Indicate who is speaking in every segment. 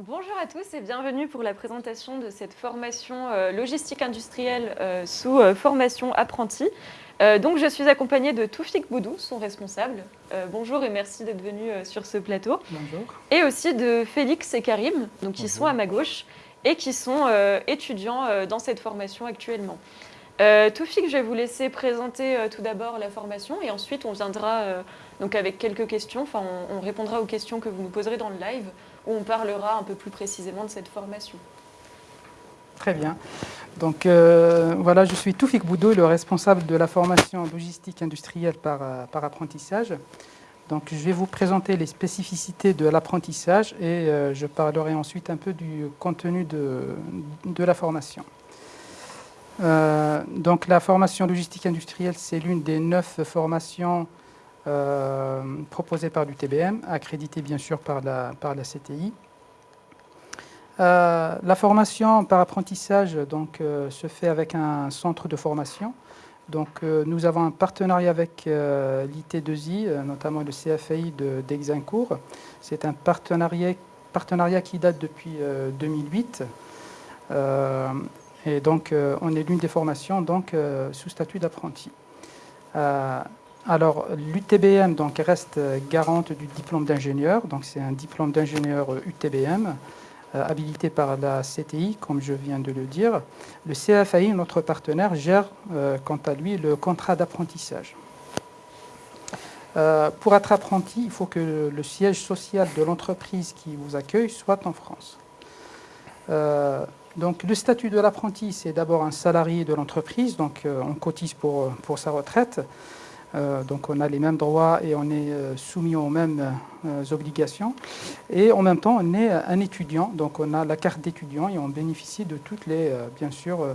Speaker 1: Bonjour à tous et bienvenue pour la présentation de cette formation euh, logistique industrielle euh, sous euh, formation apprenti. donc je suis accompagnée de Toufik Boudou, son responsable. bonjour et merci d'être venu sur ce plateau.
Speaker 2: Bonjour.
Speaker 1: Et aussi de Félix et Karim, donc, qui sont à ma gauche et qui sont étudiants dans cette formation actuellement. Toufik, je vais vous laisser présenter tout d'abord la formation et ensuite on viendra donc avec quelques questions, enfin on répondra aux questions que vous nous poserez dans le live où on parlera un peu plus précisément de cette formation.
Speaker 2: Très bien. Donc euh, voilà, je suis Toufik Boudou, le responsable de la formation logistique industrielle par, euh, par apprentissage. Donc je vais vous présenter les spécificités de l'apprentissage et euh, je parlerai ensuite un peu du contenu de, de la formation. donc la formation logistique industrielle, c'est l'une des neuf formations euh, proposé par l'UTBM, accrédité bien sûr par la, par la CTI. Euh, la formation par apprentissage donc, euh, se fait avec un centre de formation. Donc, nous avons un partenariat avec l'IT2I, notamment le CFI d'Exincourt. C'est un partenariat, partenariat qui date depuis 2008. et donc, on est l'une des formations donc, sous statut d'apprenti. Alors, l'UTBM reste garante du diplôme d'ingénieur. Donc, c'est un diplôme d'ingénieur UTBM, euh, habilité par la CTI, comme je viens de le dire. Le CFAI, notre partenaire, gère euh, quant à lui le contrat d'apprentissage. Euh, pour être apprenti, il faut que le siège social de l'entreprise qui vous accueille soit en France. donc, le statut de l'apprenti, c'est d'abord un salarié de l'entreprise, donc on cotise pour sa retraite. Euh, donc on a les mêmes droits et on est euh, soumis aux mêmes euh, obligations. Et en même temps, on est un étudiant, donc on a la carte d'étudiant et on bénéficie de toutes les, bien sûr,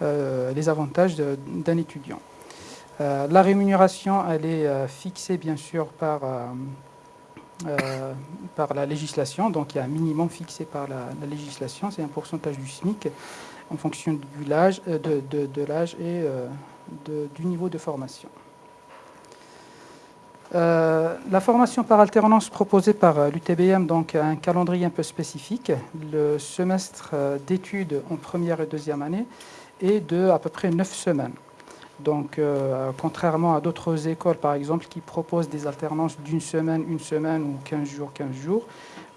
Speaker 2: les avantages d'un étudiant. la rémunération, elle est fixée bien sûr par, par la législation, donc il y a un minimum fixé par la, législation, c'est un pourcentage du SMIC en fonction de l'âge et du niveau de formation. Euh, la formation par alternance proposée par euh, l'UTBM donc, a un calendrier un peu spécifique. Le semestre euh, d'études en première et deuxième année est de à peu près neuf semaines. Donc, contrairement à d'autres écoles, par exemple, qui proposent des alternances d'une semaine, une semaine ou 15 jours, 15 jours,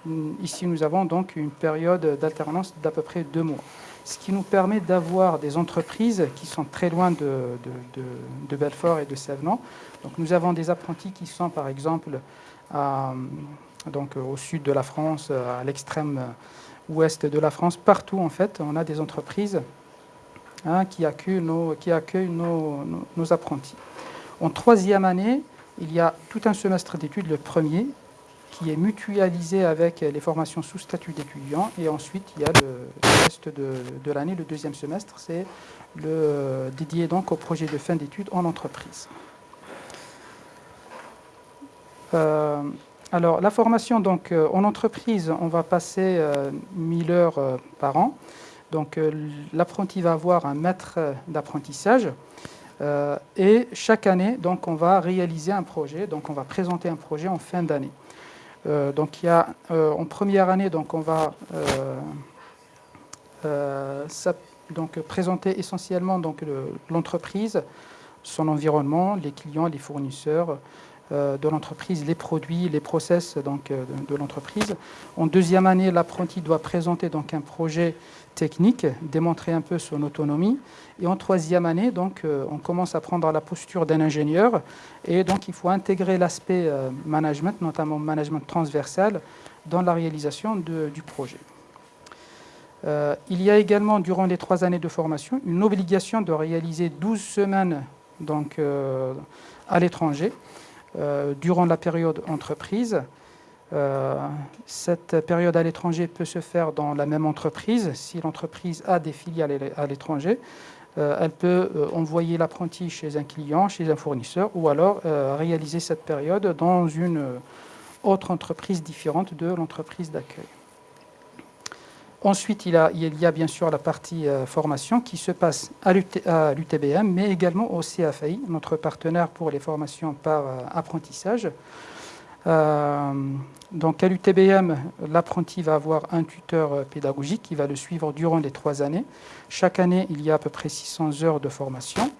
Speaker 2: mm, ici nous avons donc une période d'alternance d'à peu près deux mois. Ce qui nous permet d'avoir des entreprises qui sont très loin de, Belfort et de Sèvres donc nous avons des apprentis qui sont par exemple donc, au sud de la France, à l'extrême ouest de la France, partout en fait, on a des entreprises hein, qui accueillent, nos, apprentis. En troisième année, il y a tout un semestre d'études, le premier, qui est mutualisé avec les formations sous statut d'étudiant. Et ensuite, il y a le, reste de, de l'année, le deuxième semestre, c'est le dédié donc au projet de fin d'études en entreprise. Euh, alors, la formation donc, euh, en entreprise, on va passer 1000 euh, heures par an. Donc, l'apprenti va avoir un maître d'apprentissage. et chaque année, donc, on va réaliser un projet. Donc, on va présenter un projet en fin d'année. Donc, il y a, en première année, donc, on va donc, présenter essentiellement l'entreprise, son environnement, les clients, les fournisseurs, euh, de l'entreprise, les produits, les process donc, euh, de, l'entreprise. En deuxième année, l'apprenti doit présenter donc, un projet technique, démontrer un peu son autonomie. Et en troisième année, donc, euh, on commence à prendre la posture d'un ingénieur. Et donc, il faut intégrer l'aspect management, notamment management transversal, dans la réalisation du projet. il y a également, durant les trois années de formation, une obligation de réaliser 12 semaines donc, à l'étranger. Euh, durant la période entreprise. Euh, cette période à l'étranger peut se faire dans la même entreprise. Si l'entreprise a des filiales à l'étranger, euh, elle peut envoyer l'apprenti chez un client, chez un fournisseur, ou alors réaliser cette période dans une autre entreprise différente de l'entreprise d'accueil. Ensuite, il, y a bien sûr la partie euh, formation qui se passe à l'UTBM, mais également au CFAI, notre partenaire pour les formations par euh, apprentissage. donc à l'UTBM, l'apprenti va avoir un tuteur pédagogique qui va le suivre durant les trois années. Chaque année, il y a à peu près 600 heures de formation.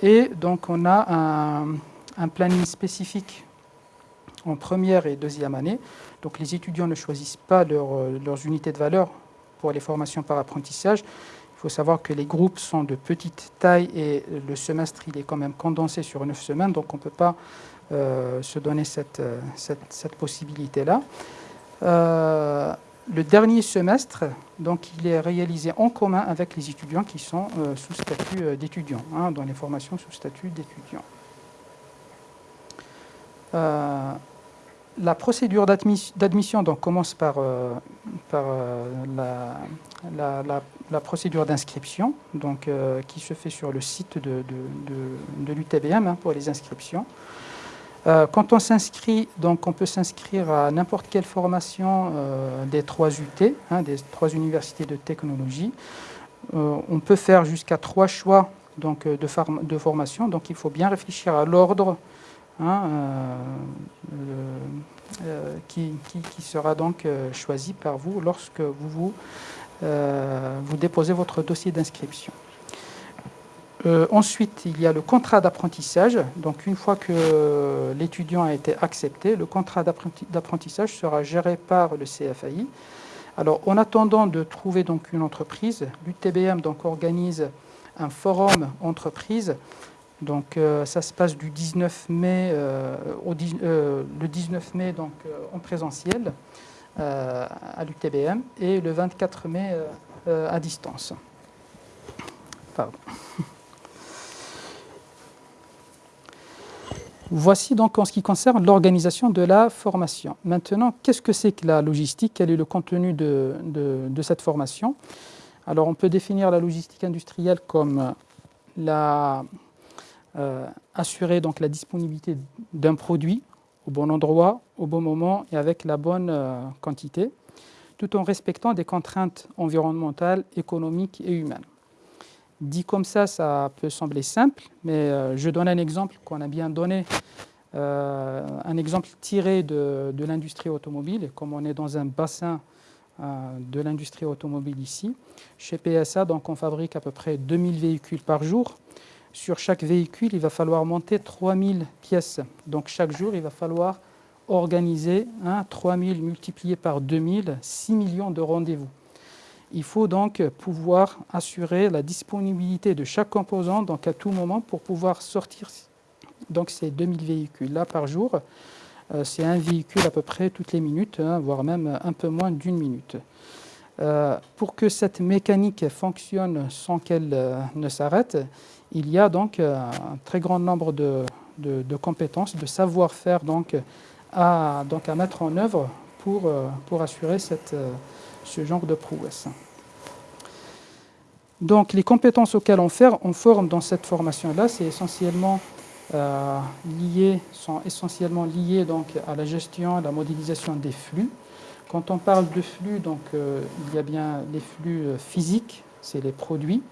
Speaker 2: et donc on a un planning spécifique en première et deuxième année. Donc les étudiants ne choisissent pas euh, leurs unités de valeur pour les formations par apprentissage. Il faut savoir que les groupes sont de petite taille et le semestre il est quand même condensé sur neuf semaines, donc on ne peut pas euh, se donner cette, euh, possibilité-là. le dernier semestre, donc, il est réalisé en commun avec les étudiants qui sont sous statut d'étudiants, hein, dans les formations sous statut d'étudiants la procédure d'admission commence par, euh, euh, la, procédure d'inscription euh, qui se fait sur le site de, l'UTBM hein, pour les inscriptions. quand on s'inscrit, on peut s'inscrire à n'importe quelle formation des trois UT, hein, des trois universités de technologie. on peut faire jusqu'à trois choix de formation, donc il faut bien réfléchir à l'ordre Hein, euh, euh, qui, sera donc euh, choisi par vous lorsque vous, vous, déposez votre dossier d'inscription. ensuite, il y a le contrat d'apprentissage. Donc, une fois que l'étudiant a été accepté, le contrat d'apprentissage sera géré par le CFAI. Alors, en attendant de trouver donc une entreprise, l'UTBM donc organise un forum entreprise donc euh, ça se passe du 19 mai euh, au euh, le 19 mai donc en présentiel à l'UTBM et le 24 mai à distance. Voici donc en ce qui concerne l'organisation de la formation. Maintenant, qu'est-ce que c'est que la logistique? Quel est le contenu de, de cette formation? Alors, on peut définir la logistique industrielle comme la, euh, assurer donc la disponibilité d'un produit au bon endroit, au bon moment et avec la bonne euh, quantité, tout en respectant des contraintes environnementales, économiques et humaines. Dit comme ça, ça peut sembler simple, mais euh, je donne un exemple qu'on a bien donné, un exemple tiré de, l'industrie automobile, comme on est dans un bassin de l'industrie automobile ici. Chez PSA, donc, on fabrique à peu près 2000 véhicules par jour sur chaque véhicule, il va falloir monter 3000 pièces. Donc chaque jour, il va falloir organiser hein, 3000 multiplié par 2000, 6 millions de rendez-vous. Il faut donc pouvoir assurer la disponibilité de chaque composant donc à tout moment pour pouvoir sortir donc ces 2000 véhicules-là par jour. Euh, c'est un véhicule à peu près toutes les minutes, hein, voire même un peu moins d'une minute. Euh, pour que cette mécanique fonctionne sans qu'elle euh, ne s'arrête, il y a donc euh, un très grand nombre de, compétences, de savoir-faire donc, à, mettre en œuvre pour, assurer ce genre de prouesse. Donc les compétences auxquelles on, forme dans cette formation-là, c'est essentiellement sont essentiellement liées donc, à la gestion, à la modélisation des flux. Quand on parle de flux, donc, il y a bien les flux physiques, c'est les produits,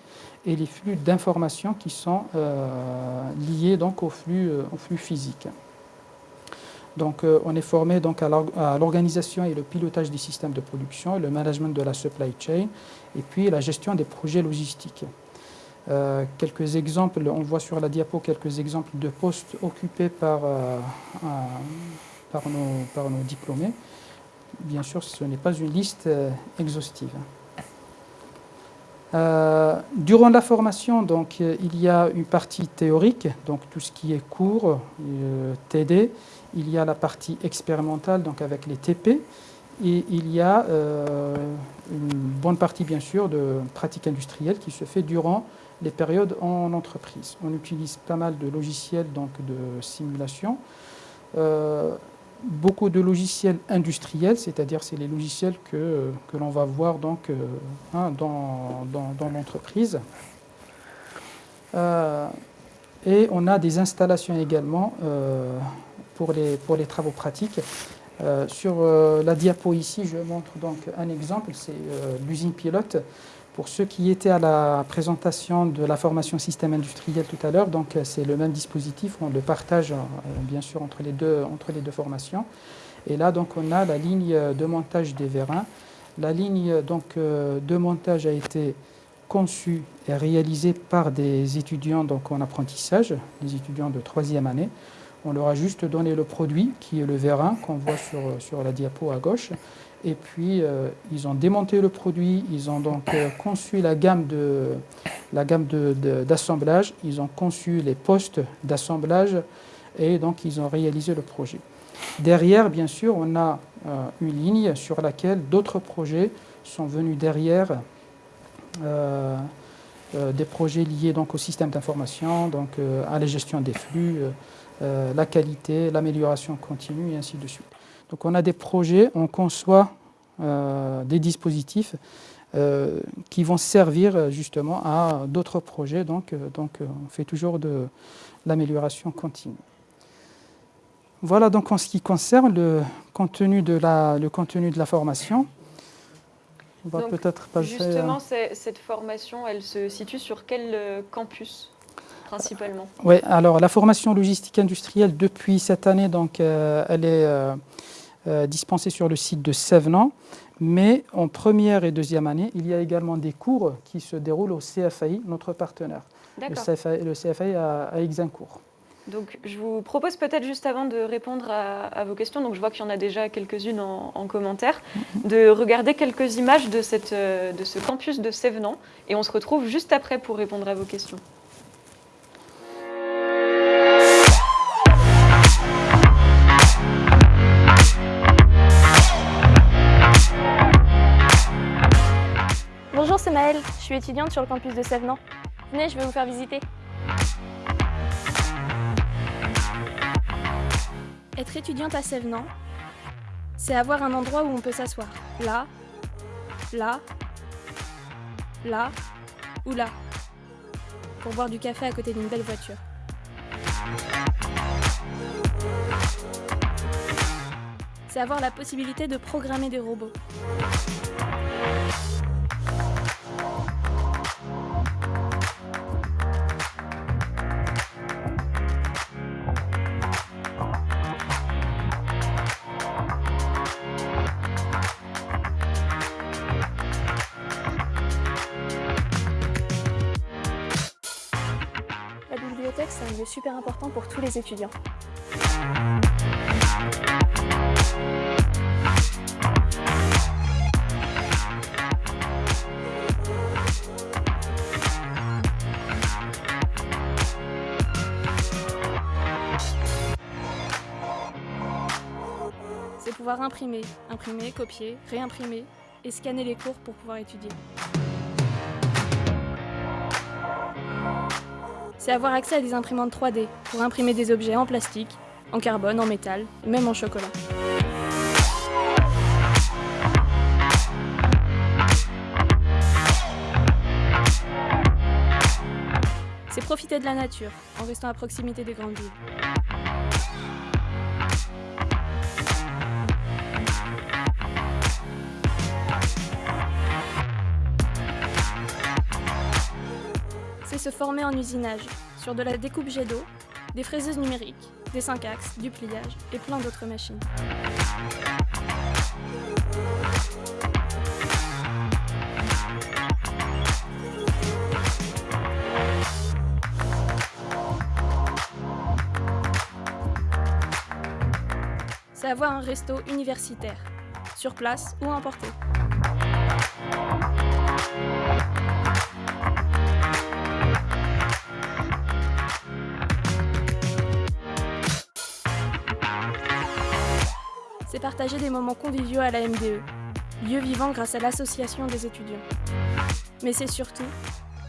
Speaker 2: et les flux d'informations qui sont euh, liés donc flux, euh, au flux. Donc, euh, on est formé donc à l'organisation et le pilotage des systèmes de production, le management de la supply chain, et puis la gestion des projets logistiques. quelques exemples, on voit sur la diapo quelques exemples de postes occupés par, par nos diplômés. Bien sûr, ce n'est pas une liste exhaustive. Euh, durant la formation, donc, euh, il y a une partie théorique, donc tout ce qui est cours, euh, TD. Il y a la partie expérimentale, donc avec les TP. Et il y a une bonne partie, bien sûr, de pratique industrielle qui se fait durant les périodes en entreprise. On utilise pas mal de logiciels donc, de simulation beaucoup de logiciels industriels, c'est-à-dire c'est les logiciels que, l'on va voir euh, hein, dans, l'entreprise. Euh, et on a des installations également euh, pour, les, pour les travaux pratiques. sur la diapo ici, je montre donc un exemple, c'est l'usine pilote Pour ceux qui étaient à la présentation de la formation système industriel tout à l'heure, donc euh, c'est le même dispositif, on le partage euh, bien sûr entre les, deux, entre les deux formations. Et là, donc, on a la ligne de montage des vérins. La ligne donc, euh, de montage a été conçue et réalisée par des étudiants donc, en apprentissage, des étudiants de troisième année. On leur a juste donné le produit, qui est le vérin, qu'on voit sur, sur la diapo à gauche. Et puis, euh, ils ont démonté le produit, ils ont donc euh, conçu la gamme de la gamme d'assemblage, ils ont conçu les postes d'assemblage et donc ils ont réalisé le projet. Derrière, bien sûr, on a euh, une ligne sur laquelle d'autres projets sont venus derrière, des projets liés donc au système d'information, donc à la gestion des flux, la qualité, l'amélioration continue et ainsi de suite. Donc on a des projets, on conçoit euh, des dispositifs euh, qui vont servir justement à d'autres projets. Donc, euh, donc on fait toujours de l'amélioration continue. Voilà donc en ce qui concerne le contenu de la, le contenu de la formation.
Speaker 1: On va peut-être passer Justement, cette formation, elle se situe sur quel campus principalement?
Speaker 2: Oui, alors la formation logistique industrielle depuis cette année, donc, elle est euh, dispensés sur le site de Sévenant. Mais en première et deuxième année, il y a également des cours qui se déroulent au CFAI, notre partenaire. Le CFAI, le CFAI à, à Exincourt.
Speaker 1: Donc, je vous propose peut-être juste avant de répondre à, vos questions, donc je vois qu'il y en a déjà quelques-unes en, commentaire, de regarder quelques images de, cette, euh, de ce campus de Sévenant et on se retrouve juste après pour répondre à vos questions.
Speaker 3: Suis étudiante sur le campus de Sévenant. Venez, je vais vous faire visiter. Être étudiante à Sévenant, c'est avoir un endroit où on peut s'asseoir. Là, là, là ou là. Pour boire du café à côté d'une belle voiture. C'est avoir la possibilité de programmer des robots. C'est un lieu super important pour tous les étudiants. C'est pouvoir imprimer, imprimer, copier, réimprimer et scanner les cours pour pouvoir étudier. C'est avoir accès à des imprimantes 3D pour imprimer des objets en plastique, en carbone, en métal, même en chocolat. C'est profiter de la nature en restant à proximité des grandes villes. Se former en usinage, sur de la découpe jet d'eau, des fraiseuses numériques, des 5 axes, du pliage et plein d'autres machines. C'est avoir un resto universitaire, sur place ou emporté. Partager des moments conviviaux à la MDE, lieu vivant grâce à l'association des étudiants. Mais c'est surtout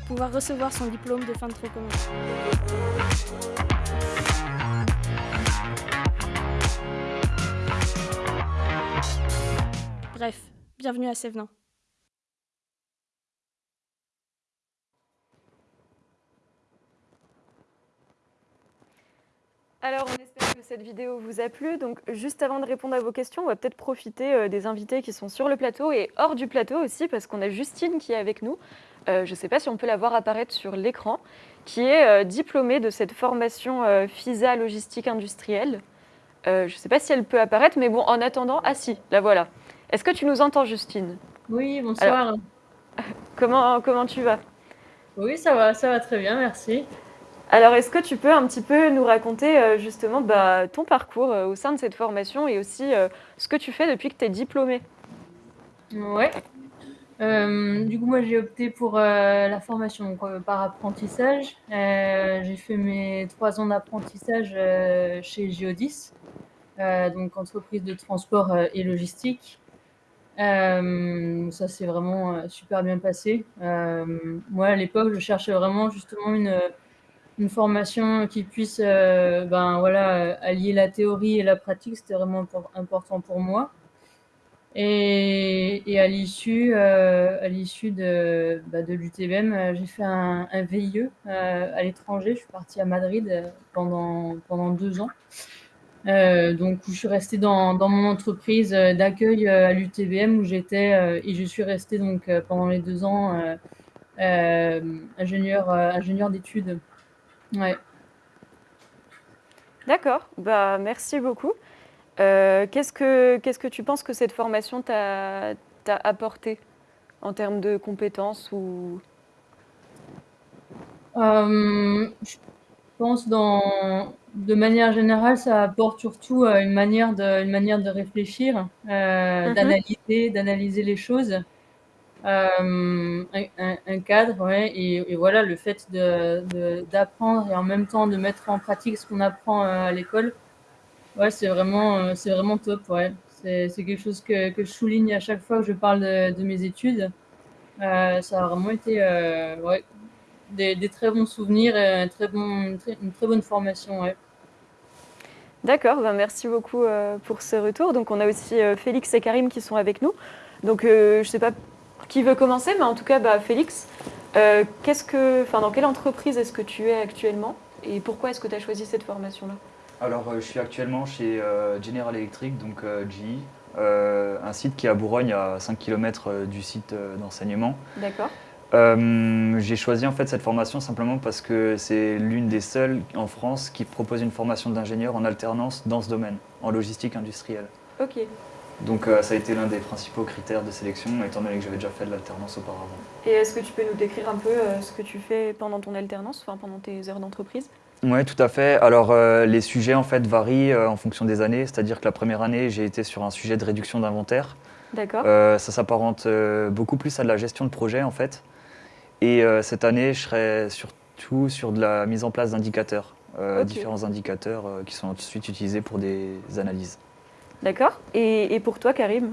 Speaker 3: pouvoir recevoir son diplôme de fin de trop commun. Bref, bienvenue à Sévenant.
Speaker 1: Alors, on que cette vidéo vous a plu. Donc, juste avant de répondre à vos questions, on va peut-être profiter euh, des invités qui sont sur le plateau et hors du plateau aussi, parce qu'on a Justine qui est avec nous. Euh, je ne sais pas si on peut la voir apparaître sur l'écran, qui est euh, diplômée de cette formation euh, FISA logistique industrielle. Je ne sais pas si elle peut apparaître, mais bon, en attendant, ah si, la voilà. Est-ce que tu nous entends, Justine?
Speaker 4: Oui, bonsoir.
Speaker 1: comment, comment tu vas?
Speaker 4: Oui, ça va, ça va très bien, merci.
Speaker 1: Alors, est-ce que tu peux un petit peu nous raconter euh, justement bah, ton parcours euh, au sein de cette formation et aussi euh, ce que tu fais depuis que tu es diplômée?
Speaker 4: Ouais. Du coup, moi, j'ai opté pour la formation par apprentissage. J'ai fait mes trois ans d'apprentissage chez Geodis, donc entreprise de transport et logistique. Ça s'est vraiment super bien passé. Moi, à l'époque, je cherchais vraiment justement une, une formation qui puisse euh, ben, voilà, allier la théorie et la pratique. C'était vraiment impor- important pour moi. Et, et à l'issue, euh, à l'issue de, bah, de l'UTBM, euh, j'ai fait un, VIE à l'étranger. Je suis partie à Madrid pendant, pendant deux ans. Donc, où je suis restée dans, dans mon entreprise d'accueil à l'UTBM où j'étais et je suis restée donc pendant les deux ans euh, ingénieur, ingénieur d'études. Ouais.
Speaker 1: D'accord, bah, merci beaucoup. Euh, qu'est-ce, que, qu'est-ce que tu penses que cette formation t'a, t'a apporté en termes de compétences ou...
Speaker 4: Euh, je pense dans, de manière générale, ça apporte surtout euh, une manière de, une manière de réfléchir, euh,
Speaker 1: Mhm.
Speaker 4: d'analyser, d'analyser les choses, euh, un, cadre, ouais, et, voilà, le fait d'apprendre et en même temps de mettre en pratique ce qu'on apprend euh, à l'école, ouais, c'est vraiment, euh, c'est vraiment top, ouais. C'est, quelque chose que, je souligne à chaque fois que je parle de, mes études. Ça a vraiment été, ouais, des, très bons souvenirs et une, très, bonne formation. Ouais.
Speaker 1: D'accord, bah, merci beaucoup pour ce retour. Donc on a aussi Félix et Karim qui sont avec nous. Donc je ne sais pas qui veut commencer, mais en tout cas, bah, Félix, euh, qu'est-ce que, enfin, dans quelle entreprise est-ce que tu es actuellement et pourquoi est-ce que tu as choisi cette formation-là?
Speaker 5: Alors, euh, je suis actuellement chez euh, General Electric, donc GE, euh, un site qui est à Bourgogne, à 5 km du site d'enseignement.
Speaker 1: D'accord.
Speaker 5: Euh, J'ai choisi en fait cette formation simplement parce que c'est l'une des seules en France qui propose une formation d'ingénieur en alternance dans ce domaine, en logistique industrielle.
Speaker 1: Ok.
Speaker 5: Donc euh, ça a été l'un des principaux critères de sélection, étant donné que j'avais déjà fait de l'alternance auparavant.
Speaker 1: Et est-ce que tu peux nous décrire un peu euh, ce que tu fais pendant ton alternance, enfin pendant tes heures d'entreprise?
Speaker 5: Oui, tout à fait. Alors, euh, les sujets en fait varient en fonction des années. C'est-à-dire que la première année, j'ai été sur un sujet de réduction d'inventaire.
Speaker 1: D'accord.
Speaker 5: Ça s'apparente beaucoup plus à de la gestion de projet en fait. Et cette année, je serai surtout sur de la mise en place d'indicateurs, différents indicateurs qui sont ensuite utilisés pour des analyses.
Speaker 1: D'accord? Et, et pour toi, Karim?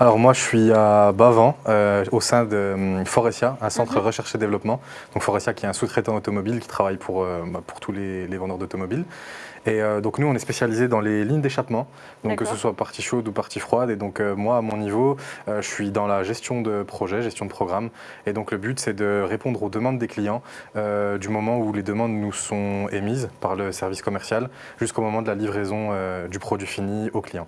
Speaker 6: Alors moi je suis à Bavant euh, au sein de hum, Forestia, un centre
Speaker 1: Mhm.
Speaker 6: recherche et développement. Donc Forestia qui est un sous-traitant automobile qui travaille pour, euh, bah, pour tous les, les vendeurs d'automobiles. Et euh, donc nous on est spécialisé dans les lignes d'échappement, donc que ce soit partie chaude ou partie froide. Et donc euh, moi à mon niveau euh, je suis dans la gestion de projet, gestion de programme. Et donc le but c'est de répondre aux demandes des clients du moment où les demandes nous sont émises par le service commercial jusqu'au moment de la livraison du produit fini au client.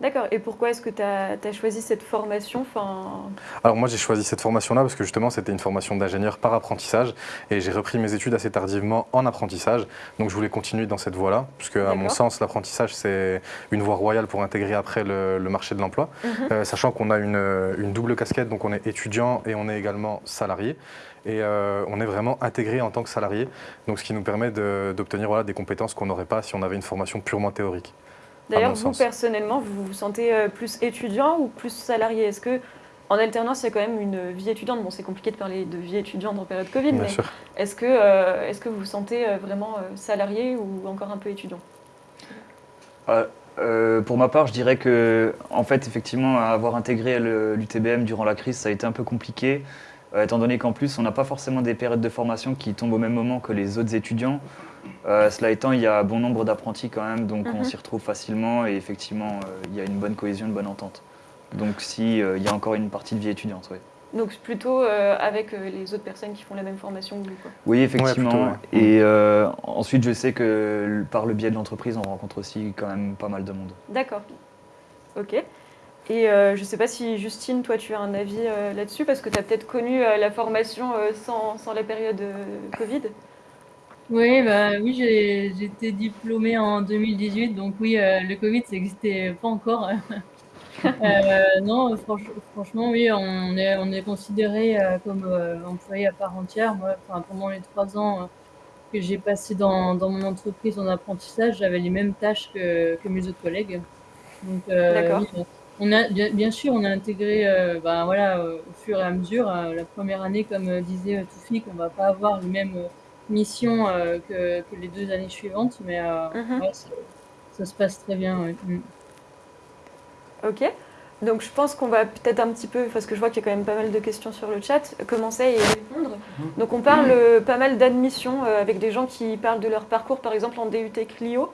Speaker 1: D'accord. Et pourquoi est-ce que tu as, choisi cette formation enfin...
Speaker 6: Alors moi j'ai choisi cette formation-là parce que justement c'était une formation d'ingénieur par apprentissage et j'ai repris mes études assez tardivement en apprentissage. Donc je voulais continuer dans cette voie-là puisque à mon sens l'apprentissage c'est une voie royale pour intégrer après le, le marché de l'emploi.
Speaker 1: Mhm.
Speaker 6: Euh, sachant qu'on a une, une double casquette, donc on est étudiant et on est également salarié. Et euh, on est vraiment intégré en tant que salarié, donc ce qui nous permet d'obtenir voilà, des compétences qu'on n'aurait pas si on avait une formation purement théorique.
Speaker 1: D'ailleurs, vous,
Speaker 6: sens.
Speaker 1: personnellement, vous vous sentez euh, plus étudiant ou plus salarié? Est-ce que en alternance, il y a quand même une vie étudiante? Bon, c'est compliqué de parler de vie étudiante en période Covid,
Speaker 6: Bien
Speaker 1: mais
Speaker 6: sûr.
Speaker 1: est-ce que, euh, est-ce que vous vous sentez euh, vraiment salarié ou encore un peu étudiant?
Speaker 5: Euh, euh, pour ma part, je dirais que, en fait, effectivement, avoir intégré l'UTBM durant la crise, ça a été un peu compliqué, euh, étant donné qu'en plus, on n'a pas forcément des périodes de formation qui tombent au même moment que les autres étudiants. Euh, cela étant, il y a bon nombre d'apprentis quand même, donc on
Speaker 1: Mhm.
Speaker 5: s'y retrouve facilement et effectivement, euh, il y a une bonne cohésion, une bonne entente. Donc, si, euh, il y a encore une partie de vie étudiante, oui.
Speaker 1: Donc plutôt euh, avec euh, les autres personnes qui font la même formation que vous. Quoi.
Speaker 5: Oui, effectivement.
Speaker 6: plutôt, ouais.
Speaker 5: Et euh, ensuite, je sais que par le biais de l'entreprise, on rencontre aussi quand même pas mal de monde.
Speaker 1: D'accord. Ok. Et euh, je ne sais pas si Justine, toi, tu as un avis euh, là-dessus, parce que tu as peut-être connu euh, la formation euh, sans, sans la période euh, Covid?
Speaker 4: Oui, bah, oui j'ai été diplômée en 2018, donc oui, euh, le Covid, ça n'existait pas encore. Euh, non, franch- franchement, oui, on est, on est considéré euh, comme euh, employé à part entière. Moi, enfin, pendant les trois ans euh, que j'ai passé dans, dans mon entreprise en apprentissage, j'avais les mêmes tâches que, que mes autres collègues. Donc, euh,
Speaker 1: D'accord.
Speaker 4: oui, on a, bien, bien sûr, on a intégré euh, ben, voilà, au fur et à mesure. euh, la première année, comme euh, disait euh, Toufik, on va pas avoir les mêmes euh, missions euh, que, que les deux années suivantes, mais euh,
Speaker 1: Mhm.
Speaker 4: ouais, ça, ça se passe très bien. ouais. Mm.
Speaker 1: Ok. Donc je pense qu'on va peut-être un petit peu, parce que je vois qu'il y a quand même pas mal de questions sur le chat, commencer à y répondre. Donc on parle euh, pas mal d'admissions euh, avec des gens qui parlent de leur parcours, par exemple en DUT Clio.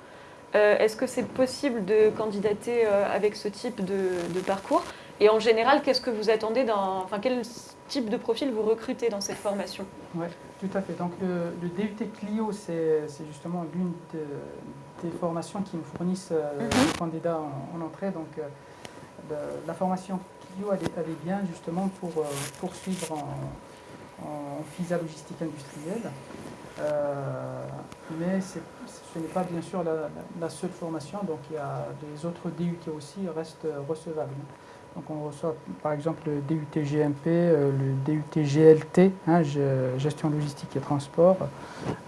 Speaker 1: Euh, Est-ce que c'est possible de candidater euh, avec ce type de, de parcours? Et en général, qu'est-ce que vous attendez d'un, enfin quel type de profil vous recrutez dans cette formation
Speaker 2: Oui, tout à fait. Donc le, le DUT Clio, c'est justement l'une de- des formations qui nous fournissent euh,
Speaker 1: Mhm.
Speaker 2: les candidats en, en entrée. Donc euh, le- la formation Clio, elle est, elle est bien justement pour euh, poursuivre en, en FISA logistique industrielle. Euh, mais ce n'est pas bien sûr la, la- la seule formation, donc il y a des autres DUT aussi restent recevables. Donc on reçoit par exemple le DUT GMP, euh, le DUT GLT, hein, ge- gestion logistique et transport,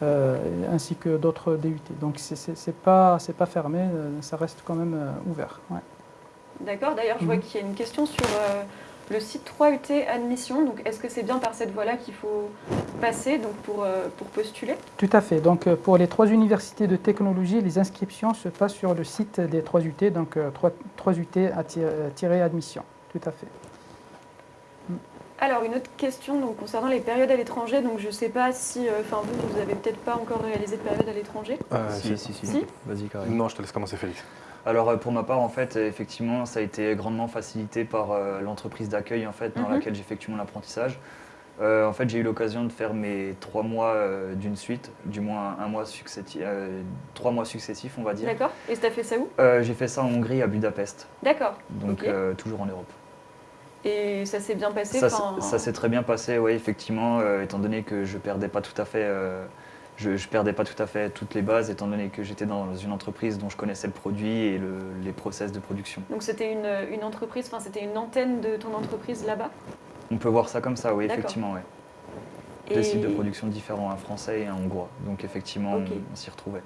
Speaker 2: euh, ainsi que d'autres DUT. Donc c'est c'est pas fermé, euh, ça reste quand même ouvert. ouais.
Speaker 1: D'accord. D'ailleurs, je vois
Speaker 2: Mhm.
Speaker 1: qu'il y a une question sur euh, le site 3UT Admission. Donc est-ce que c'est bien par cette voie-là qu'il faut passer donc pour, euh, pour postuler?
Speaker 2: Tout à fait. Donc euh, pour les trois universités de technologie, les inscriptions se passent sur le site des trois UT, donc euh, 3, 3UT à tir- euh, tirer admission. Tout à fait.
Speaker 1: Alors, une autre question donc, concernant les périodes à l'étranger. Donc, je ne sais pas si, euh, enfin, vous, vous n'avez peut-être pas encore réalisé de période à l'étranger?
Speaker 6: Euh,
Speaker 5: si, si, si,
Speaker 1: Si
Speaker 5: Vas-y, Karim.
Speaker 6: Non, je te laisse commencer, Félix.
Speaker 5: Alors euh, pour ma part, en fait, effectivement, ça a été grandement facilité par euh, l'entreprise d'accueil en fait, dans
Speaker 1: Mhm.
Speaker 5: laquelle j'effectue mon apprentissage. Euh, en fait, j'ai eu l'occasion de faire mes trois mois euh, d'une suite, du moins un mois successif, trois mois successifs, on va dire.
Speaker 1: D'accord. Et tu as fait ça où?
Speaker 5: J'ai fait ça en Hongrie, à Budapest,
Speaker 1: D'accord.
Speaker 5: donc toujours en Europe.
Speaker 1: Et ça s'est bien passé
Speaker 5: Ça, s'est- très bien passé, oui, effectivement, étant donné que je perdais pas tout à fait, je, je perdais pas tout à fait toutes les bases, étant donné que j'étais dans une entreprise dont je connaissais le produit et le- les process de production.
Speaker 1: Donc, c'était une, une entreprise, enfin, c'était une antenne de ton entreprise là-bas?
Speaker 5: On peut voir ça comme ça, oui, effectivement, oui.
Speaker 1: Et-
Speaker 5: Deux sites de production différents, un français et un hongrois. Donc effectivement, on s'y retrouvait.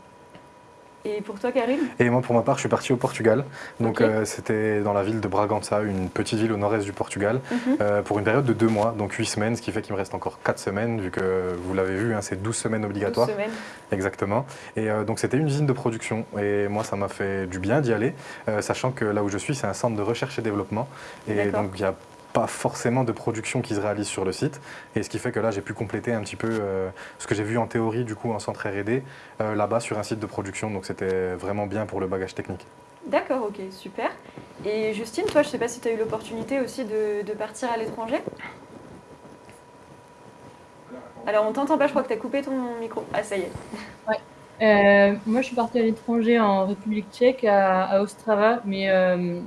Speaker 1: Et pour toi, Karim?
Speaker 6: Et moi, pour ma part, je suis parti au Portugal. Donc, euh, c'était dans la ville de Bragança, une petite ville au nord-est du Portugal,
Speaker 1: Mhm.
Speaker 6: euh, pour une période de deux mois, donc huit semaines, ce qui fait qu'il me reste encore quatre semaines, vu que vous l'avez vu, hein, c'est 12 semaines
Speaker 1: 12
Speaker 6: obligatoires.
Speaker 1: semaines.
Speaker 6: Exactement. Et euh, donc c'était une usine de production. Et moi, ça m'a fait du bien d'y aller, sachant que là où je suis, c'est un centre de recherche et développement. Et donc il n'y a pas forcément de production qui se réalise sur le site. Et ce qui fait que là, j'ai pu compléter un petit peu euh, ce que j'ai vu en théorie, du coup, en centre R&D, euh, là-bas sur un site de production. Donc c'était vraiment bien pour le bagage technique.
Speaker 1: D'accord, ok, super. Et Justine, toi, je ne sais pas si tu as eu l'opportunité aussi de, de partir à l'étranger? Alors, on t'entend pas, je crois que tu as coupé ton micro. Ah, ça y est.
Speaker 4: Euh, moi, je suis partie à l'étranger en République tchèque, à, à Ostrava, mais euh,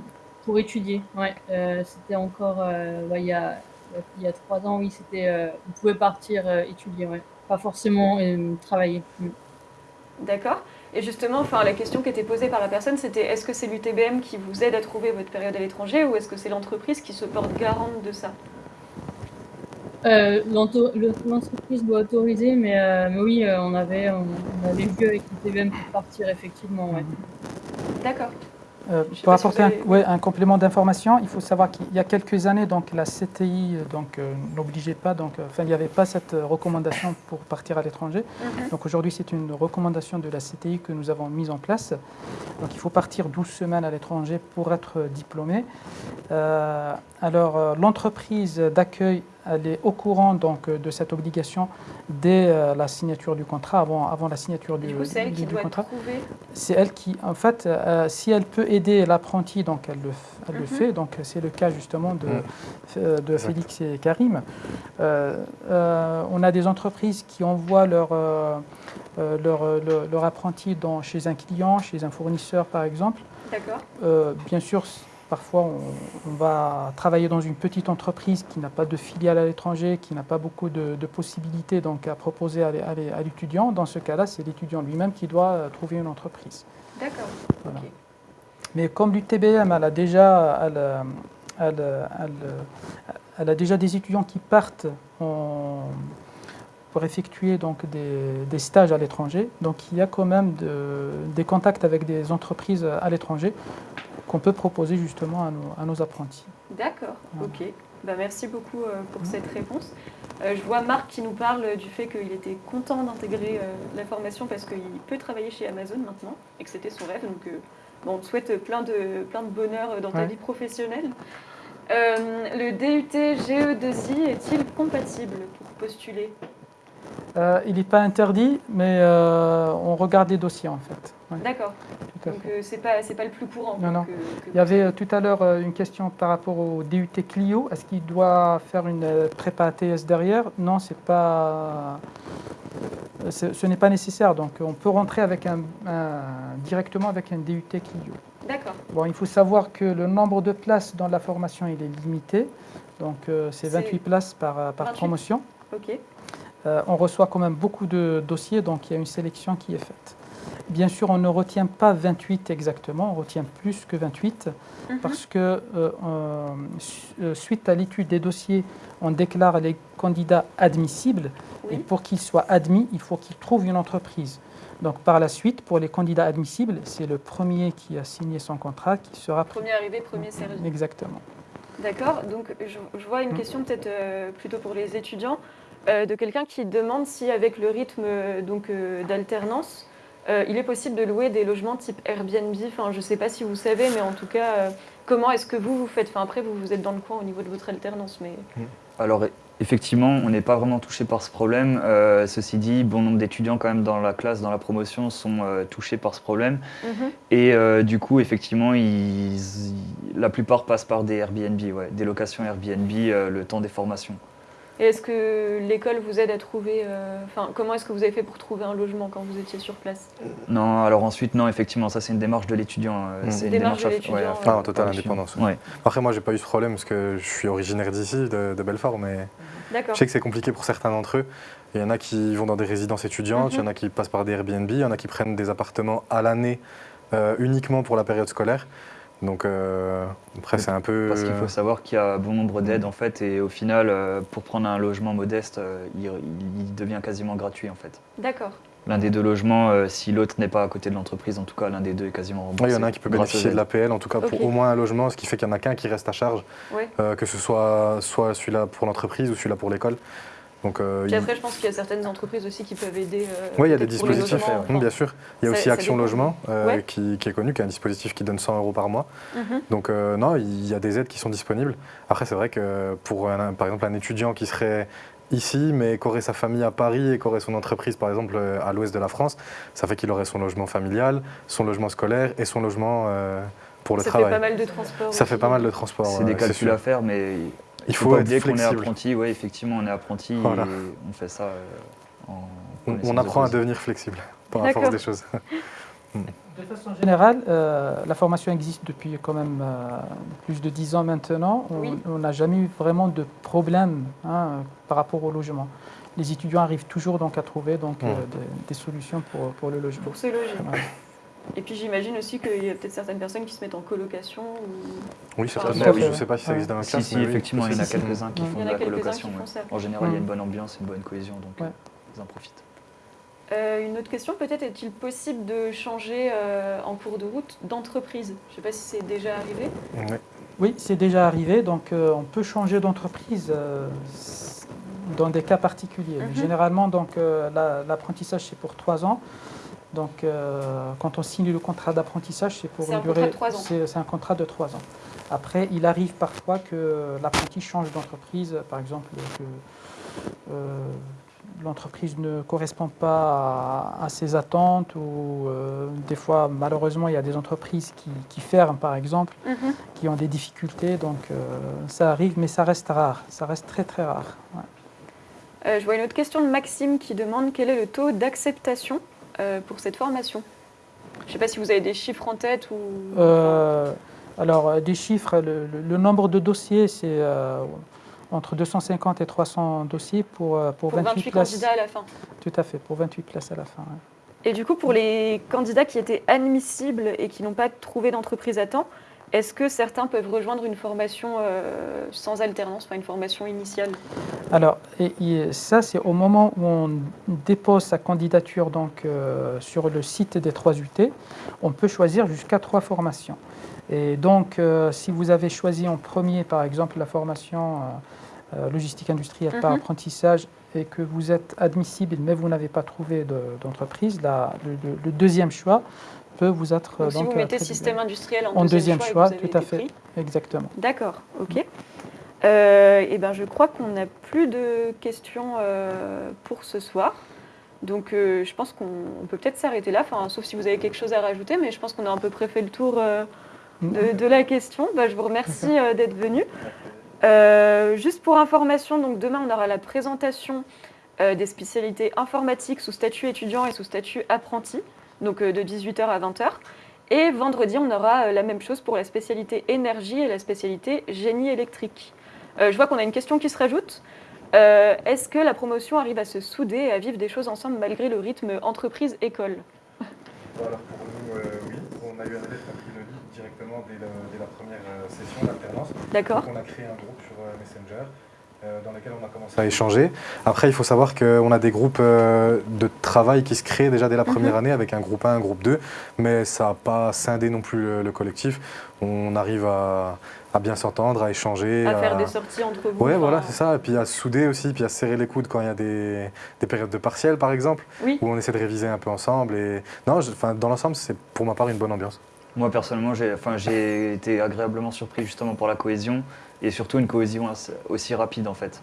Speaker 4: pour étudier. Ouais, Euh, c'était encore euh, ouais, il, y a, il y a trois ans, oui, c'était. euh, on pouvait partir étudier, ouais. Pas forcément travailler. Mm.
Speaker 1: D'accord. Et justement, enfin, la question qui était posée par la personne, c'était est-ce que c'est l'UTBM qui vous aide à trouver votre période à l'étranger ou est-ce que c'est l'entreprise qui se porte garante de ça?
Speaker 4: L'entreprise doit autoriser, mais, mais oui, on avait, on, on avait vu avec l'UTBM pour partir, effectivement. Ouais.
Speaker 1: D'accord.
Speaker 2: Euh, pour
Speaker 1: si
Speaker 2: apporter un,
Speaker 1: avez-
Speaker 2: ouais, un complément d'information, il faut savoir qu'il y a quelques années, donc la CTI euh, donc euh, n'obligeait pas, donc euh, enfin il n'y avait pas cette recommandation pour partir à l'étranger.
Speaker 1: Mhm.
Speaker 2: Donc aujourd'hui c'est une recommandation de la CTI que nous avons mise en place. Donc il faut partir 12 semaines à l'étranger pour être diplômé. Euh, alors euh, l'entreprise d'accueil elle est au courant donc, de cette obligation dès euh, la signature du contrat, avant, avant la signature du,
Speaker 1: Du coup, c'est elle
Speaker 2: du-
Speaker 1: qui
Speaker 2: du
Speaker 1: doit
Speaker 2: contrat. C'est elle qui, en fait, euh, si elle peut aider l'apprenti, donc elle le,
Speaker 1: Mhm.
Speaker 2: fait. Donc c'est le cas justement de,
Speaker 6: Mhm.
Speaker 2: euh, de. Félix et Karim. Euh, euh, on a des entreprises qui envoient leur, euh, euh, leur, euh, leur, leur apprenti dans, chez un client, chez un fournisseur par exemple.
Speaker 1: D'accord.
Speaker 2: Euh, bien sûr, parfois on, on va travailler dans une petite entreprise qui n'a pas de filiale à l'étranger, qui n'a pas beaucoup de, de possibilités donc, à proposer à l'é- à l'é- à l'étudiant. Dans ce cas-là, c'est l'étudiant lui-même qui doit euh, trouver une entreprise.
Speaker 1: D'accord.
Speaker 2: Voilà. Mais comme l'UTBM, elle a déjà, elle, euh, elle, euh, elle, elle a déjà des étudiants qui partent en- pour effectuer donc des, des stages à l'étranger. Donc il y a quand même de- des contacts avec des entreprises à l'étranger qu'on peut proposer justement à nos, à nos apprentis.
Speaker 1: D'accord,
Speaker 2: Voilà.
Speaker 1: ok. Bah, merci beaucoup euh, pour cette réponse. Euh, je vois Marc qui nous parle du fait qu'il était content d'intégrer euh, la formation parce qu'il peut travailler chez Amazon maintenant et que c'était son rêve. Donc, bon, on te souhaite plein de, plein de bonheur dans ta
Speaker 2: Ouais.
Speaker 1: vie professionnelle. Euh, le DUT GE2I est-il compatible pour postuler?
Speaker 2: Euh, il n'est pas interdit, mais euh, on regarde les dossiers en fait. Ouais,
Speaker 1: D'accord, donc euh, c'est pas, c'est pas le plus courant.
Speaker 2: Non, non.
Speaker 1: que
Speaker 2: Il y avait euh, tout à l'heure une question par rapport au DUT Clio. Est-ce qu'il doit faire une prépa ATS derrière? Non, c'est pas. ce ce n'est pas nécessaire. Donc, on peut rentrer avec un, un- directement avec un DUT Clio.
Speaker 1: D'accord,
Speaker 2: Bon, il faut savoir que le nombre de places dans la formation il est limité. Donc, c'est
Speaker 1: C'est
Speaker 2: 28 places par, par
Speaker 1: 28.
Speaker 2: promotion.
Speaker 1: ok.
Speaker 2: Euh, on reçoit quand même beaucoup de dossiers, donc il y a une sélection qui est faite. Bien sûr, on ne retient pas 28 exactement, on retient plus que 28
Speaker 1: Mhm.
Speaker 2: parce que euh, euh, su- suite à l'étude des dossiers, on déclare les candidats admissibles et pour qu'ils soient admis, il faut qu'ils trouvent une entreprise. Donc par la suite, pour les candidats admissibles, c'est le premier qui a signé son contrat qui sera.
Speaker 1: Premier arrivé, premier servi.
Speaker 2: Exactement.
Speaker 1: D'accord, donc je, je vois une
Speaker 2: Mm.
Speaker 1: question peut-être euh, plutôt pour les étudiants, euh, de quelqu'un qui demande si avec le rythme euh, donc, euh, d'alternance, il est possible de louer des logements type Airbnb. Enfin, je ne sais pas si vous savez, mais en tout cas, comment est-ce que vous vous faites? Enfin, après, vous, vous êtes dans le coin au niveau de votre alternance, mais
Speaker 5: Alors effectivement, on n'est pas vraiment touché par ce problème. Euh, ceci dit, bon nombre d'étudiants quand même dans la classe, dans la promotion, sont euh, touchés par ce problème.
Speaker 1: Mhm.
Speaker 5: Et euh, du coup, effectivement, ils- ils- la plupart passent par des Airbnb, ouais, des locations Airbnb le temps des formations.
Speaker 1: Et est-ce que l'école vous aide à trouver euh, Enfin, comment est-ce que vous avez fait pour trouver un logement quand vous étiez sur place?
Speaker 5: Non, alors ensuite, non, effectivement, ça c'est une démarche de l'étudiant. euh,
Speaker 6: Mm.
Speaker 5: C'est une
Speaker 1: Démarche de ouais.
Speaker 6: Ah, en totale indépendance.
Speaker 5: Ouais.
Speaker 6: Après, moi, j'ai pas eu ce problème parce que je suis originaire d'ici, de, de Belfort, mais je sais que c'est compliqué pour certains d'entre eux. Il y en a qui vont dans des résidences étudiantes, il y en a qui passent par des Airbnb, il y en a qui prennent des appartements à l'année euh, uniquement pour la période scolaire. Donc euh, après, c'est un peu.
Speaker 5: Parce qu'il faut savoir qu'il y a bon nombre d'aides en fait, et au final, euh, pour prendre un logement modeste, euh, il, il devient quasiment gratuit en fait.
Speaker 1: D'accord.
Speaker 5: L'un des deux logements, euh, si l'autre n'est pas à côté de l'entreprise, en tout cas, l'un des deux est quasiment remboursé.
Speaker 6: Il y en a un qui peut bénéficier de l'APL, en tout cas pour au moins un logement, ce qui fait qu'il y en a qu'un qui reste à charge,
Speaker 1: Ouais.
Speaker 6: euh, que ce soit soit celui-là pour l'entreprise ou celui-là pour l'école. Donc, euh,
Speaker 1: Puis
Speaker 6: il-
Speaker 1: après, je pense qu'il y a certaines entreprises aussi qui peuvent aider. euh,
Speaker 6: Oui, il y a des dispositifs,
Speaker 1: logements,
Speaker 6: bien sûr. Il y a
Speaker 1: ça-
Speaker 6: aussi
Speaker 1: ça
Speaker 6: Action. Logement, euh,
Speaker 1: Ouais.
Speaker 6: qui, qui est connu, qui est un dispositif qui donne 100 euros par mois.
Speaker 1: Mhm.
Speaker 6: Donc euh, non, il y a des aides qui sont disponibles. Après, c'est vrai que pour, un- par exemple, un étudiant qui serait ici, mais qui aurait sa famille à Paris et qui aurait son entreprise, par exemple, euh, à l'ouest de la France, ça fait qu'il aurait son logement familial, son logement scolaire et son logement euh, pour le
Speaker 1: ça
Speaker 6: travail.
Speaker 1: fait pas mal de transport.
Speaker 6: Ça fait pas mal de transport.
Speaker 5: C'est des calculs à faire, mais
Speaker 6: Il
Speaker 5: faut,
Speaker 6: faut
Speaker 5: pas
Speaker 6: être
Speaker 5: oublier qu'on est apprenti. Oui, effectivement, on est apprenti
Speaker 6: Voilà.
Speaker 5: et on fait ça euh, en
Speaker 6: On, apprend à devenir flexible par la force des choses.
Speaker 2: De façon générale, euh, la formation existe depuis quand même euh, plus de 10 ans maintenant. On
Speaker 1: Oui.
Speaker 2: on n'a jamais eu vraiment de problème hein, par rapport au logement. Les étudiants arrivent toujours donc à trouver donc, euh,
Speaker 6: Mhm.
Speaker 2: des, des solutions pour, pour le logement.
Speaker 1: Pour se loger. Et puis j'imagine aussi qu'il y a peut-être certaines personnes qui se mettent en colocation. Ou...
Speaker 6: Oui, certainement. oui, je ne sais pas si ça existe dans la classe.
Speaker 5: si, effectivement, il y en a quelques-uns qui font de
Speaker 1: a
Speaker 5: la colocation. En général, il y a une bonne ambiance et une bonne cohésion, donc
Speaker 2: Ouais.
Speaker 5: euh, ils en profitent.
Speaker 1: Euh, une autre question, peut-être est-il possible de changer euh, en cours de route d'entreprise? Je ne sais pas si c'est déjà arrivé.
Speaker 6: Ouais.
Speaker 2: Oui, c'est déjà arrivé. Donc, euh, on peut changer d'entreprise euh, dans des cas particuliers. Mais
Speaker 1: Mhm.
Speaker 2: Généralement, donc, euh, la- l'apprentissage, c'est pour trois ans. Donc, euh, quand on signe le contrat d'apprentissage, c'est pour une durée. C'est un contrat de trois ans. Après, il arrive parfois que l'apprenti change d'entreprise, par exemple que euh, l'entreprise ne correspond pas à, ses attentes ou euh, des fois, malheureusement, il y a des entreprises qui, ferment, par exemple, mhm. qui ont des difficultés. Donc, ça arrive, mais ça reste rare. Ça reste très, très rare.
Speaker 1: je vois une autre question de Maxime qui demande quel est le taux d'acceptation pour cette formation. Je ne sais pas si vous avez des chiffres en tête ou...
Speaker 2: alors, des chiffres, le nombre de dossiers, c'est entre 250 et 300 dossiers pour, euh, pour, 28, places.
Speaker 1: candidats à la fin.
Speaker 2: Tout à fait, pour 28 places à la fin.
Speaker 1: Et du coup, pour les candidats qui étaient admissibles et qui n'ont pas trouvé d'entreprise à temps, est-ce que certains peuvent rejoindre une formation euh, sans alternance, enfin une formation initiale?
Speaker 2: Alors, et, ça, c'est au moment où on dépose sa candidature donc, euh, sur le site des 3 UT, on peut choisir jusqu'à trois formations. Et donc, si vous avez choisi en premier, par exemple, la formation euh, logistique industrielle par mhm. apprentissage et que vous êtes admissible mais vous n'avez pas trouvé d'entreprise, le, deuxième choix peut vous être...
Speaker 1: Donc, si vous mettez système industriel en, deuxième, choix, tout à fait,
Speaker 2: exactement.
Speaker 1: D'accord, ok. Euh, et ben, je crois qu'on n'a plus de questions euh, pour ce soir. Donc je pense qu'on peut peut-être s'arrêter là, enfin, sauf si vous avez quelque chose à rajouter, mais je pense qu'on a à peu près fait le tour de, la question. Bah, je vous remercie d'être venu. Euh, juste pour information, donc demain on aura la présentation euh, des spécialités informatiques sous statut étudiant et sous statut apprenti, donc euh, de 18h à 20h. Et vendredi, on aura la même chose pour la spécialité énergie et la spécialité génie électrique. je vois qu'on a une question qui se rajoute. Est-ce que la promotion arrive à se souder et à vivre des choses ensemble malgré le rythme entreprise-école?
Speaker 6: Alors pour nous, oui. On a eu un directement dès, la première euh, session d'alternance.
Speaker 1: D'accord.
Speaker 6: On a créé un groupe sur euh, Messenger euh, dans lequel on a commencé à échanger. Après, il faut savoir qu'on a des groupes de travail qui se créent déjà dès la première mhm. année avec un groupe 1, un groupe 2, mais ça n'a pas scindé non plus le, collectif. On arrive à, bien s'entendre, à échanger.
Speaker 1: À, faire des sorties entre vous.
Speaker 6: Oui, voilà, c'est ça. Et puis à souder aussi, puis à serrer les coudes quand il y a des, périodes de partiel, par exemple,
Speaker 1: où
Speaker 6: on essaie de réviser un peu ensemble. Et... Non, dans l'ensemble, c'est pour ma part une bonne ambiance.
Speaker 5: Moi personnellement, j'ai enfin, été agréablement surpris justement pour la cohésion et surtout une cohésion aussi rapide en fait.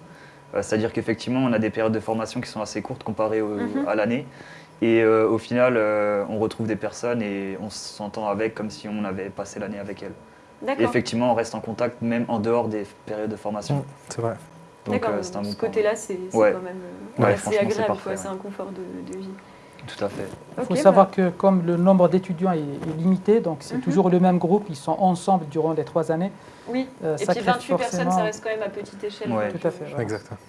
Speaker 5: Euh, c'est-à-dire qu'effectivement, on a des périodes de formation qui sont assez courtes comparées mhm. à l'année. Et euh, au final, euh, on retrouve des personnes et on s'entend avec comme si on avait passé l'année avec elles. Et effectivement, on reste en contact même en dehors des périodes de formation.
Speaker 6: Mmh, c'est vrai.
Speaker 1: Donc, c'est un bon ce côté-là, c'est quand même assez agréable. C'est un confort de, de vie.
Speaker 5: Tout à fait.
Speaker 2: Il faut savoir que comme le nombre d'étudiants est, limité, donc c'est mhm. toujours le même groupe, ils sont ensemble durant les trois années.
Speaker 1: Oui, euh, et puis 28 personnes, ça reste quand même à petite échelle.
Speaker 2: Tout à fait.
Speaker 6: Exactement.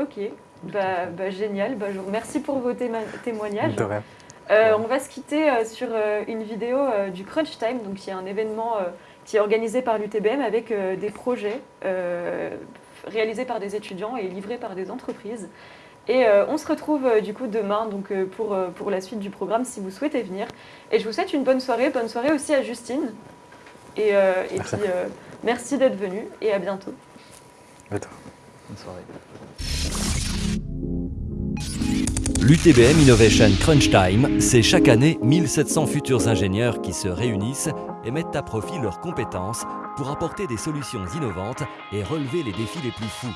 Speaker 1: Ok, bah, bah, génial. Bah, je vous remercie pour vos témoignages.
Speaker 6: De rien.
Speaker 1: Euh, on va se quitter euh, sur une vidéo du Crunch Time, donc qui est un événement qui est organisé par l'UTBM avec des projets réalisés par des étudiants et livrés par des entreprises. Et euh, on se retrouve euh, du coup demain donc, euh, pour, pour la suite du programme si vous souhaitez venir. Et je vous souhaite une bonne soirée. Bonne soirée aussi à Justine. Et, et puis merci d'être venu et à bientôt.
Speaker 6: Bonne
Speaker 5: soirée.
Speaker 7: L'UTBM Innovation Crunch Time, c'est chaque année 1700 futurs ingénieurs qui se réunissent et mettent à profit leurs compétences pour apporter des solutions innovantes et relever les défis les plus fous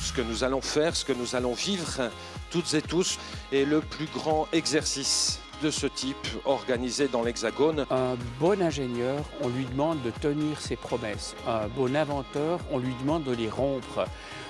Speaker 8: ce que nous allons faire, ce que nous allons vivre toutes et tous est le plus grand exercice de ce type organisé dans l'Hexagone.
Speaker 9: Un bon ingénieur, on lui demande de tenir ses promesses. Un bon inventeur, on lui demande de les rompre.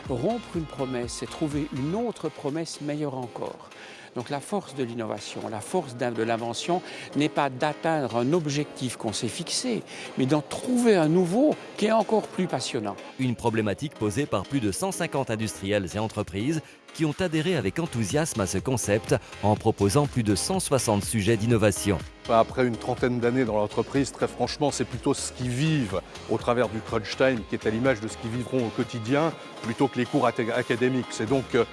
Speaker 9: Rompre une promesse, c'est trouver une autre promesse meilleure encore. Donc la force de l'innovation, la force de l'invention n'est pas d'atteindre un objectif qu'on s'est fixé, mais d'en trouver un nouveau qui est encore plus passionnant.
Speaker 7: Une problématique posée par plus de 150 industriels et entreprises qui ont adhéré avec enthousiasme à ce concept en proposant plus de 160 sujets d'innovation.
Speaker 10: Après une trentaine d'années dans l'entreprise, très franchement, c'est plutôt ce qu'ils vivent au travers du crunch time qui est à l'image de ce qu'ils vivront au quotidien plutôt que les cours académiques. C'est donc euh,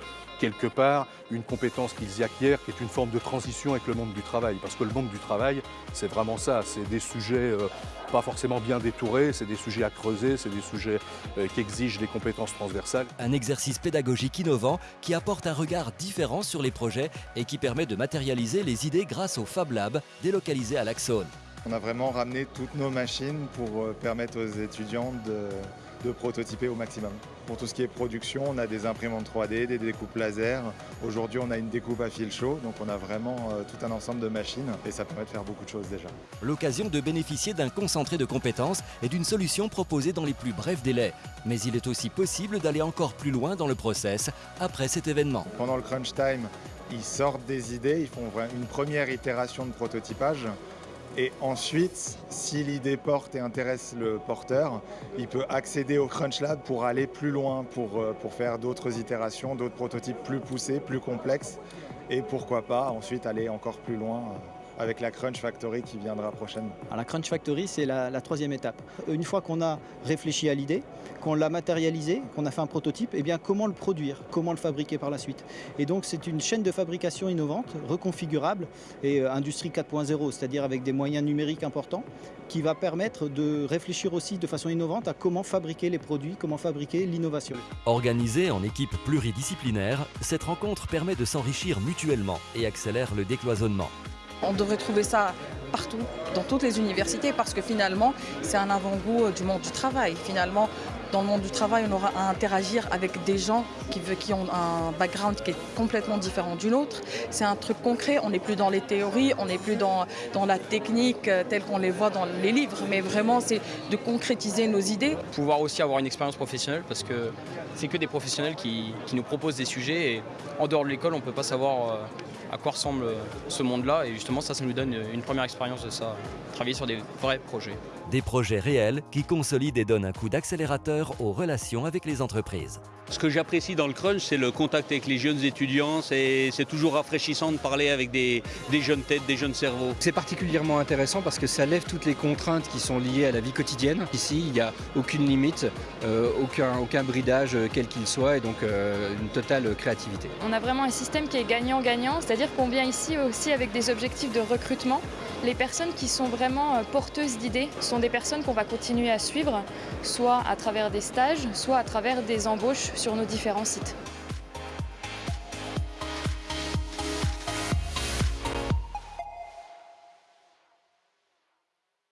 Speaker 10: quelque part une compétence qu'ils y acquièrent qui est une forme de transition avec le monde du travail. Parce que le monde du travail, c'est vraiment ça, c'est des sujets euh, pas forcément bien détourés, c'est des sujets à creuser, c'est des sujets euh, qui exigent des compétences transversales.
Speaker 7: Un exercice pédagogique innovant qui apporte un regard différent sur les projets et qui permet de matérialiser les idées grâce au Fab Lab délocalisé à l'Axone.
Speaker 11: On a vraiment ramené toutes nos machines pour euh, permettre aux étudiants de, de prototyper au maximum. Pour tout ce qui est production, on a des imprimantes 3D, des découpes laser. Aujourd'hui, on a une découpe à fil chaud, donc on a vraiment euh, tout un ensemble de machines et ça permet de faire beaucoup de choses déjà.
Speaker 7: L'occasion de bénéficier d'un concentré de compétences et d'une solution proposée dans les plus brefs délais. Mais il est aussi possible d'aller encore plus loin dans le process après cet événement.
Speaker 11: Pendant le crunch time, ils sortent des idées, ils font une première itération de prototypage et ensuite, si l'idée porte et intéresse le porteur, il peut accéder au Crunch Lab pour aller plus loin, pour, euh, pour faire d'autres itérations, d'autres prototypes plus poussés, plus complexes. Et pourquoi pas ensuite aller encore plus loin euh, avec la Crunch Factory qui viendra prochainement.
Speaker 12: la Crunch Factory, c'est la, troisième étape. Une fois qu'on a réfléchi à l'idée, qu'on l'a matérialisé, qu'on a fait un prototype, eh bien, comment le produire, comment le fabriquer par la suite? Et donc c'est une chaîne de fabrication innovante, reconfigurable et euh, industrie 4.0, c'est-à-dire avec des moyens numériques importants, qui va permettre de réfléchir aussi de façon innovante à comment fabriquer les produits, comment fabriquer l'innovation.
Speaker 7: Organisée en équipe pluridisciplinaire, cette rencontre permet de s'enrichir mutuellement et accélère le décloisonnement.
Speaker 13: On devrait trouver ça partout, dans toutes les universités, parce que finalement, c'est un avant-goût euh, du monde du travail. Dans le monde du travail, on aura à interagir avec des gens qui, ont un background qui est complètement différent du nôtre. C'est un truc concret, on n'est plus dans les théories, on n'est plus dans, la technique euh, telle qu'on les voit dans les livres, mais vraiment c'est de concrétiser nos idées.
Speaker 14: Pouvoir aussi avoir une expérience professionnelle, parce que c'est que des professionnels qui, nous proposent des sujets, et en dehors de l'école, on ne peut pas savoir euh, à quoi ressemble ce monde-là. Et justement, ça, ça nous donne une première expérience de ça, travailler sur des vrais projets.
Speaker 7: Des projets réels qui consolident et donnent un coup d'accélérateur aux relations avec les entreprises.
Speaker 15: Ce que j'apprécie dans le crunch, c'est le contact avec les jeunes étudiants. C'est toujours rafraîchissant de parler avec des, jeunes têtes, des jeunes cerveaux.
Speaker 16: C'est particulièrement intéressant parce que ça lève toutes les contraintes qui sont liées à la vie quotidienne. Ici, il n'y a aucune limite, euh, aucun, aucun bridage, euh, quel qu'il soit, et donc euh, une totale créativité.
Speaker 3: On a vraiment un système qui est gagnant-gagnant, c'est-à-dire qu'on vient ici aussi avec des objectifs de recrutement. Les personnes qui sont vraiment porteuses d'idées sont des personnes qu'on va continuer à suivre, soit à travers des stages, soit à travers des embauches sur nos différents sites.